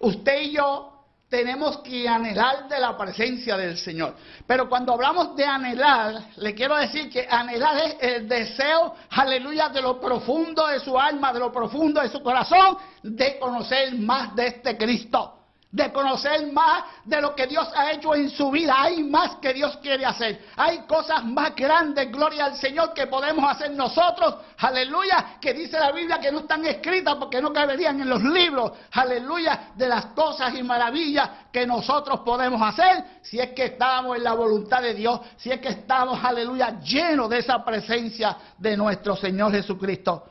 Usted y yo tenemos que anhelar de la presencia del Señor. Pero cuando hablamos de anhelar, le quiero decir que anhelar es el deseo, aleluya, de lo profundo de su alma, de lo profundo de su corazón, de conocer más de este Cristo de conocer más de lo que Dios ha hecho en su vida. Hay más que Dios quiere hacer. Hay cosas más grandes, gloria al Señor, que podemos hacer nosotros. Aleluya, que dice la Biblia que no están escritas porque no caberían en los libros. Aleluya, de las cosas y maravillas que nosotros podemos hacer si es que estamos en la voluntad de Dios, si es que estamos, aleluya, llenos de esa presencia de nuestro Señor Jesucristo.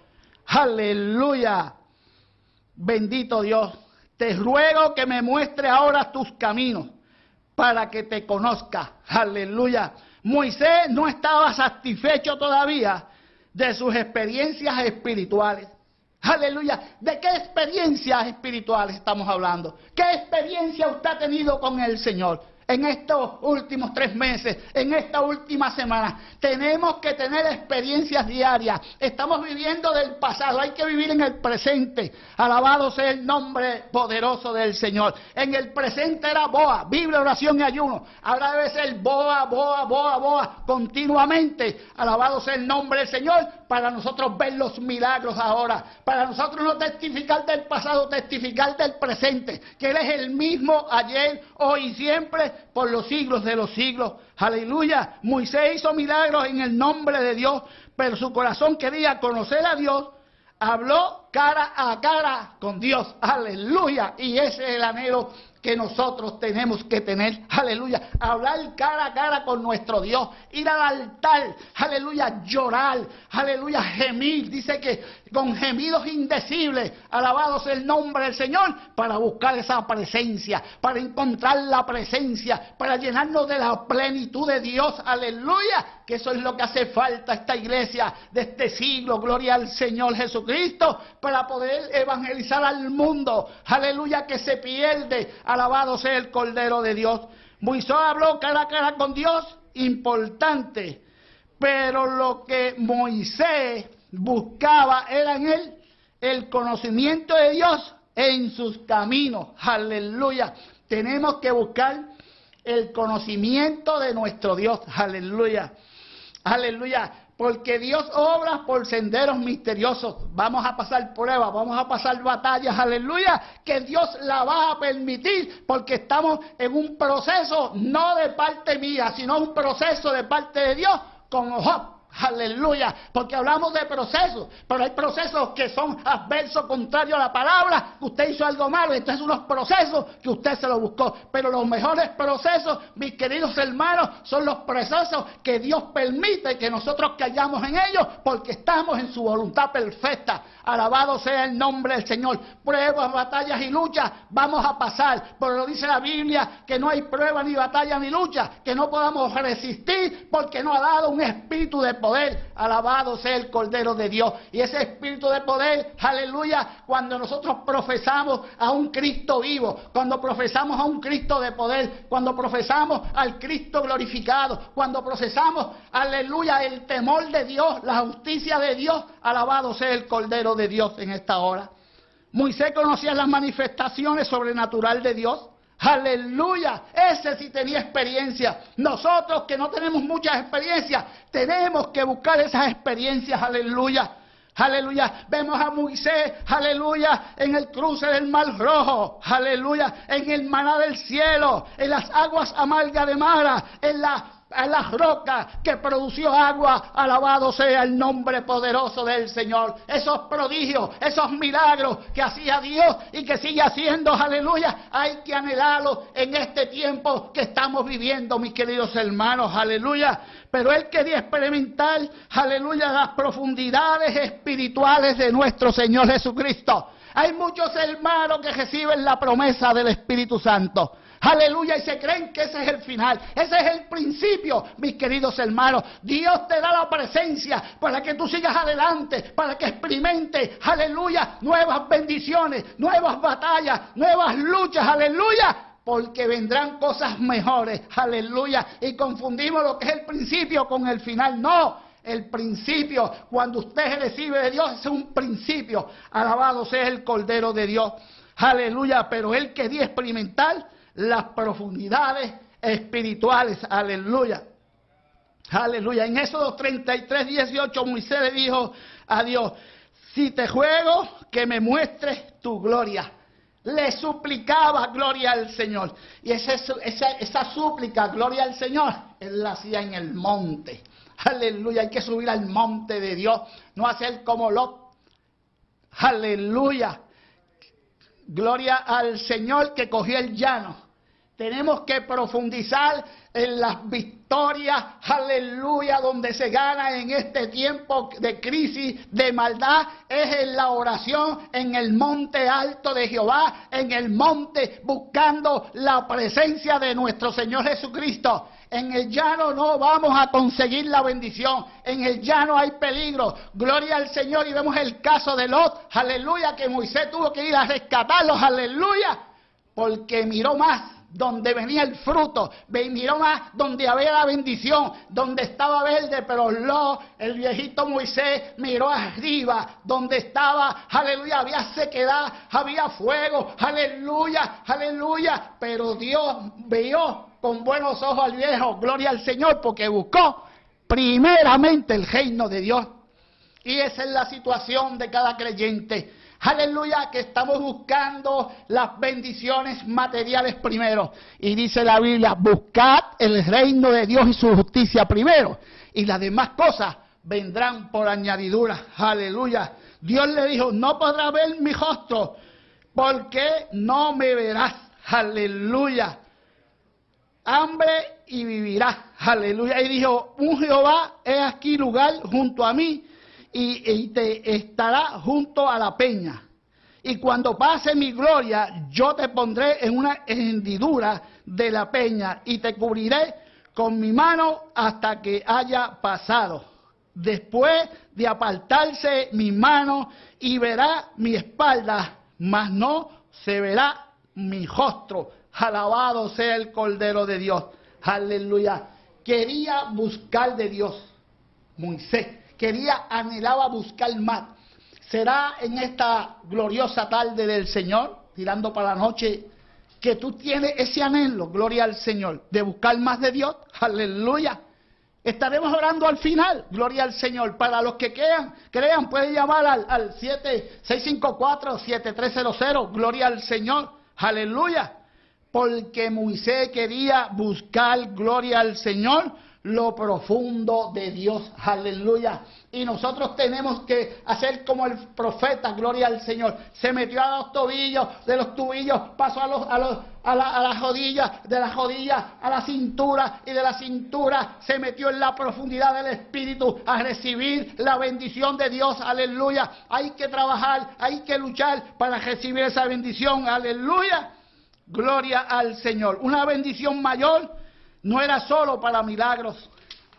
Aleluya. Bendito Dios. Te ruego que me muestre ahora tus caminos para que te conozca. Aleluya. Moisés no estaba satisfecho todavía de sus experiencias espirituales. Aleluya. ¿De qué experiencias espirituales estamos hablando? ¿Qué experiencia usted ha tenido con el Señor? En estos últimos tres meses, en esta última semana. Tenemos que tener experiencias diarias. Estamos viviendo del pasado, hay que vivir en el presente. Alabado sea el nombre poderoso del Señor. En el presente era boa, Biblia, oración y ayuno. Ahora debe ser boa, boa, boa, boa, continuamente. Alabado sea el nombre del Señor para nosotros ver los milagros ahora. Para nosotros no testificar del pasado, testificar del presente. Que Él es el mismo ayer, hoy y siempre por los siglos de los siglos. Aleluya. Moisés hizo milagros en el nombre de Dios, pero su corazón quería conocer a Dios. Habló cara a cara con Dios. Aleluya. Y ese es el anhelo que nosotros tenemos que tener, aleluya, hablar cara a cara con nuestro Dios, ir al altar, aleluya, llorar, aleluya, gemir, dice que con gemidos indecibles, alabados el nombre del Señor, para buscar esa presencia, para encontrar la presencia, para llenarnos de la plenitud de Dios, aleluya, que eso es lo que hace falta a esta iglesia de este siglo, gloria al Señor Jesucristo, para poder evangelizar al mundo, aleluya, que se pierde, Alabado sea el Cordero de Dios. Moisés habló cara a cara con Dios, importante. Pero lo que Moisés buscaba era en él el conocimiento de Dios en sus caminos. Aleluya. Tenemos que buscar el conocimiento de nuestro Dios. Aleluya. Aleluya. Porque Dios obra por senderos misteriosos. Vamos a pasar pruebas, vamos a pasar batallas, aleluya, que Dios la va a permitir porque estamos en un proceso no de parte mía, sino un proceso de parte de Dios con Job. Aleluya, porque hablamos de procesos, pero hay procesos que son adversos, contrarios a la palabra. Usted hizo algo malo, entonces unos procesos que usted se lo buscó. Pero los mejores procesos, mis queridos hermanos, son los procesos que Dios permite que nosotros callamos en ellos, porque estamos en su voluntad perfecta. Alabado sea el nombre del Señor. Pruebas, batallas y luchas vamos a pasar. Pero lo dice la Biblia que no hay prueba ni batalla ni lucha, que no podamos resistir porque no ha dado un espíritu de poder. Alabado sea el Cordero de Dios. Y ese espíritu de poder, aleluya, cuando nosotros profesamos a un Cristo vivo, cuando profesamos a un Cristo de poder, cuando profesamos al Cristo glorificado, cuando procesamos, aleluya, el temor de Dios, la justicia de Dios, alabado sea el Cordero de Dios en esta hora. Moisés conocía las manifestaciones sobrenaturales de Dios. Aleluya, ese sí tenía experiencia. Nosotros que no tenemos muchas experiencias, tenemos que buscar esas experiencias. Aleluya. Aleluya. Vemos a Moisés, aleluya, en el cruce del mar rojo. Aleluya. En el maná del cielo, en las aguas amargas de Mara, en la a la roca que produció agua, alabado sea el nombre poderoso del Señor. Esos prodigios, esos milagros que hacía Dios y que sigue haciendo, aleluya, hay que anhelarlos en este tiempo que estamos viviendo, mis queridos hermanos, aleluya. Pero Él quería experimentar, aleluya, las profundidades espirituales de nuestro Señor Jesucristo. Hay muchos hermanos que reciben la promesa del Espíritu Santo. Aleluya, y se creen que ese es el final, ese es el principio, mis queridos hermanos. Dios te da la presencia para que tú sigas adelante, para que experimente, aleluya, nuevas bendiciones, nuevas batallas, nuevas luchas, aleluya, porque vendrán cosas mejores, aleluya, y confundimos lo que es el principio con el final. No, el principio, cuando usted recibe de Dios, es un principio. Alabado sea el Cordero de Dios. Aleluya, pero él quería experimentar las profundidades espirituales. Aleluya. Aleluya. En Éxodo 33, 18, Moisés le dijo a Dios, si te juego, que me muestres tu gloria. Le suplicaba gloria al Señor. Y esa, esa, esa súplica, gloria al Señor, él la hacía en el monte. Aleluya, hay que subir al monte de Dios, no hacer como Lot. Aleluya. Gloria al Señor que cogió el llano. Tenemos que profundizar en las victorias, aleluya, donde se gana en este tiempo de crisis, de maldad, es en la oración, en el monte alto de Jehová, en el monte buscando la presencia de nuestro Señor Jesucristo. En el llano no vamos a conseguir la bendición. En el llano hay peligro. Gloria al Señor. Y vemos el caso de Lot. Aleluya. Que Moisés tuvo que ir a rescatarlos. Aleluya. Porque miró más donde venía el fruto, miró más donde había la bendición, donde estaba verde, pero lo, el viejito Moisés miró arriba, donde estaba, aleluya, había sequedad, había fuego, aleluya, aleluya, pero Dios vio con buenos ojos al viejo, gloria al Señor, porque buscó primeramente el reino de Dios. Y esa es la situación de cada creyente. Aleluya, que estamos buscando las bendiciones materiales primero. Y dice la Biblia, buscad el reino de Dios y su justicia primero. Y las demás cosas vendrán por añadidura. Aleluya. Dios le dijo, no podrá ver mi rostro porque no me verás. Aleluya hambre y vivirá. Aleluya. Y dijo, un Jehová es aquí lugar junto a mí y, te estará junto a la peña. Y cuando pase mi gloria, yo te pondré en una hendidura de la peña y te cubriré con mi mano hasta que haya pasado. Después de apartarse mi mano y verá mi espalda, mas no se verá mi rostro. Alabado sea el Cordero de Dios. Aleluya. Quería buscar de Dios. Moisés quería, anhelaba buscar más. ¿Será en esta gloriosa tarde del Señor, tirando para la noche, que tú tienes ese anhelo, gloria al Señor, de buscar más de Dios? Aleluya. Estaremos orando al final, gloria al Señor. Para los que crean, crean, pueden llamar al, al 7654-7300, gloria al Señor. Aleluya porque Moisés quería buscar gloria al Señor, lo profundo de Dios. Aleluya. Y nosotros tenemos que hacer como el profeta, gloria al Señor. Se metió a los tobillos, de los tubillos pasó a, los, a, los, a, la, a las rodillas, de las rodillas a la cintura y de la cintura se metió en la profundidad del Espíritu a recibir la bendición de Dios. Aleluya. Hay que trabajar, hay que luchar para recibir esa bendición. Aleluya. Gloria al Señor. Una bendición mayor no era solo para milagros.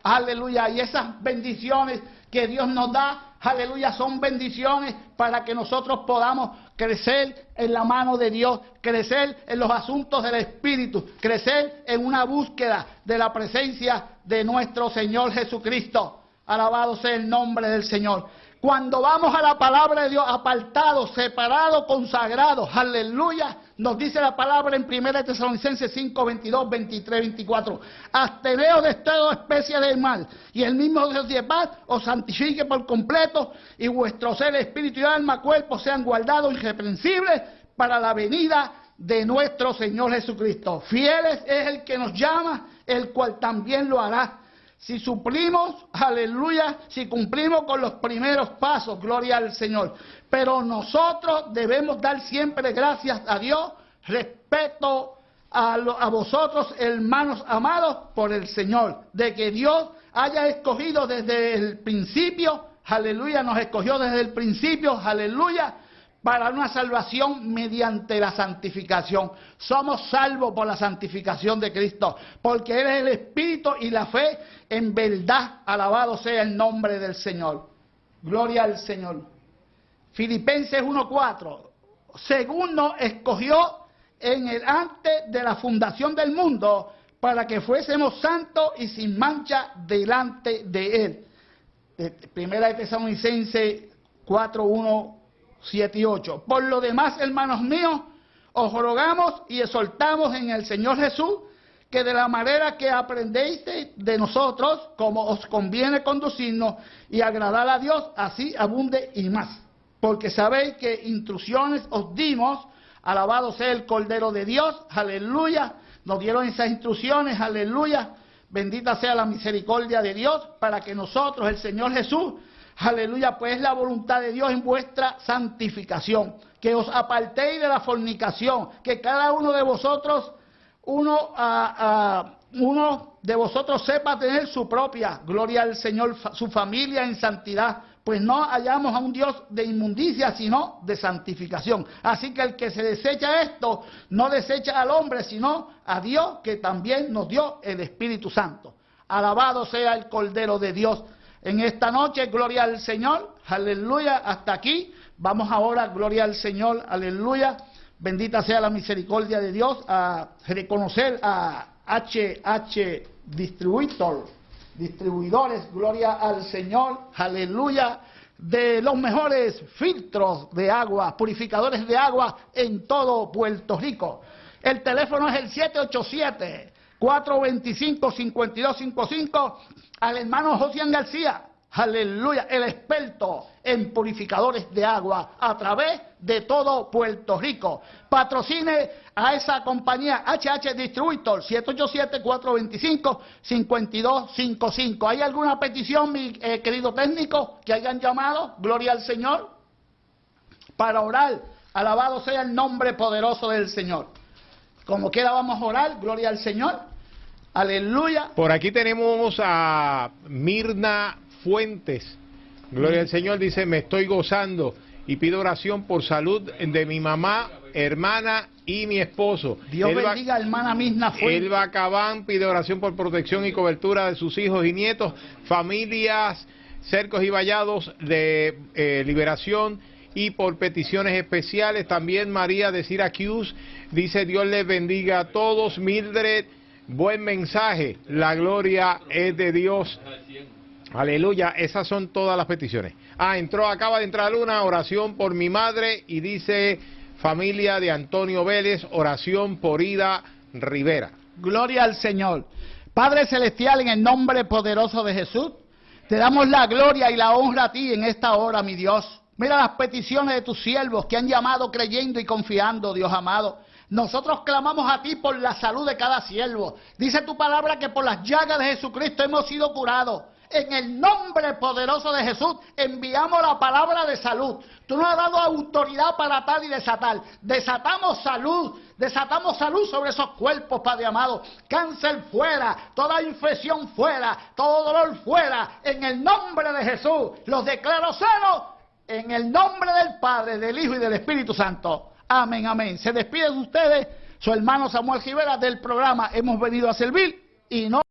Aleluya. Y esas bendiciones que Dios nos da, aleluya, son bendiciones para que nosotros podamos crecer en la mano de Dios, crecer en los asuntos del Espíritu, crecer en una búsqueda de la presencia de nuestro Señor Jesucristo. Alabado sea el nombre del Señor. Cuando vamos a la palabra de Dios, apartados, separados, consagrados, aleluya, nos dice la palabra en 1 Tesalonicenses 5, 22, 23, 24. Absteneos de toda especie de mal, y el mismo Dios de paz os santifique por completo, y vuestro ser, espíritu y alma, cuerpo sean guardados irreprensibles para la venida de nuestro Señor Jesucristo. Fieles es el que nos llama, el cual también lo hará. Si suplimos, aleluya, si cumplimos con los primeros pasos, gloria al Señor. Pero nosotros debemos dar siempre gracias a Dios, respeto a, a vosotros, hermanos amados, por el Señor, de que Dios haya escogido desde el principio, aleluya, nos escogió desde el principio, aleluya, para una salvación mediante la santificación. Somos salvos por la santificación de Cristo, porque Él es el Espíritu y la fe en verdad. Alabado sea el nombre del Señor. Gloria al Señor. Filipenses 1.4. Según nos escogió en el antes de la fundación del mundo para que fuésemos santos y sin mancha delante de Él. Primera de Tesalonicense 4, 1, 7 y 8. Por lo demás, hermanos míos, os rogamos y exhortamos en el Señor Jesús que de la manera que aprendéis de nosotros, como os conviene conducirnos y agradar a Dios, así abunde y más. Porque sabéis que instrucciones os dimos, alabado sea el Cordero de Dios, aleluya, nos dieron esas instrucciones, aleluya, Bendita sea la misericordia de Dios para que nosotros, el Señor Jesús, aleluya, pues es la voluntad de Dios en vuestra santificación, que os apartéis de la fornicación, que cada uno de vosotros, uno, a, uno de vosotros sepa tener su propia, gloria al Señor, su familia en santidad, pues no hallamos a un Dios de inmundicia, sino de santificación. Así que el que se desecha esto, no desecha al hombre, sino a Dios que también nos dio el Espíritu Santo. Alabado sea el Cordero de Dios. En esta noche, gloria al Señor, aleluya, hasta aquí. Vamos ahora, gloria al Señor, aleluya. Bendita sea la misericordia de Dios a reconocer a HH Distributor distribuidores, gloria al Señor, aleluya, de los mejores filtros de agua, purificadores de agua en todo Puerto Rico. El teléfono es el 787 425 5255 al hermano Josian García aleluya, el experto en purificadores de agua a través de todo Puerto Rico. Patrocine a esa compañía HH Distributor 787-425-5255. ¿Hay alguna petición, mi eh, querido técnico, que hayan llamado? Gloria al Señor. Para orar, alabado sea el nombre poderoso del Señor. Como quiera vamos a orar, gloria al Señor. Aleluya. Por aquí tenemos a Mirna Fuentes. Gloria al Señor dice, me estoy gozando y pido oración por salud de mi mamá, hermana y mi esposo. Dios bendiga, hermana Mirna Fuentes. Elba Cabán pide oración por protección y cobertura de sus hijos y nietos, familias, cercos y vallados de eh, liberación y por peticiones especiales. También María de Syracuse dice, Dios les bendiga a todos. Mildred, buen mensaje. La gloria es de Dios. Aleluya, esas son todas las peticiones. Ah, entró, acaba de entrar una oración por mi madre y dice familia de Antonio Vélez, oración por Ida Rivera. Gloria al Señor. Padre Celestial, en el nombre poderoso de Jesús, te damos la gloria y la honra a ti en esta hora, mi Dios. Mira las peticiones de tus siervos que han llamado creyendo y confiando, Dios amado. Nosotros clamamos a ti por la salud de cada siervo. Dice tu palabra que por las llagas de Jesucristo hemos sido curados en el nombre poderoso de Jesús enviamos la palabra de salud. Tú nos has dado autoridad para atar y desatar. Desatamos salud, desatamos salud sobre esos cuerpos, Padre amado. Cáncer fuera, toda infección fuera, todo dolor fuera. En el nombre de Jesús los declaro sanos. En el nombre del Padre, del Hijo y del Espíritu Santo. Amén, amén. Se despiden ustedes, su hermano Samuel Rivera del programa Hemos venido a servir y no.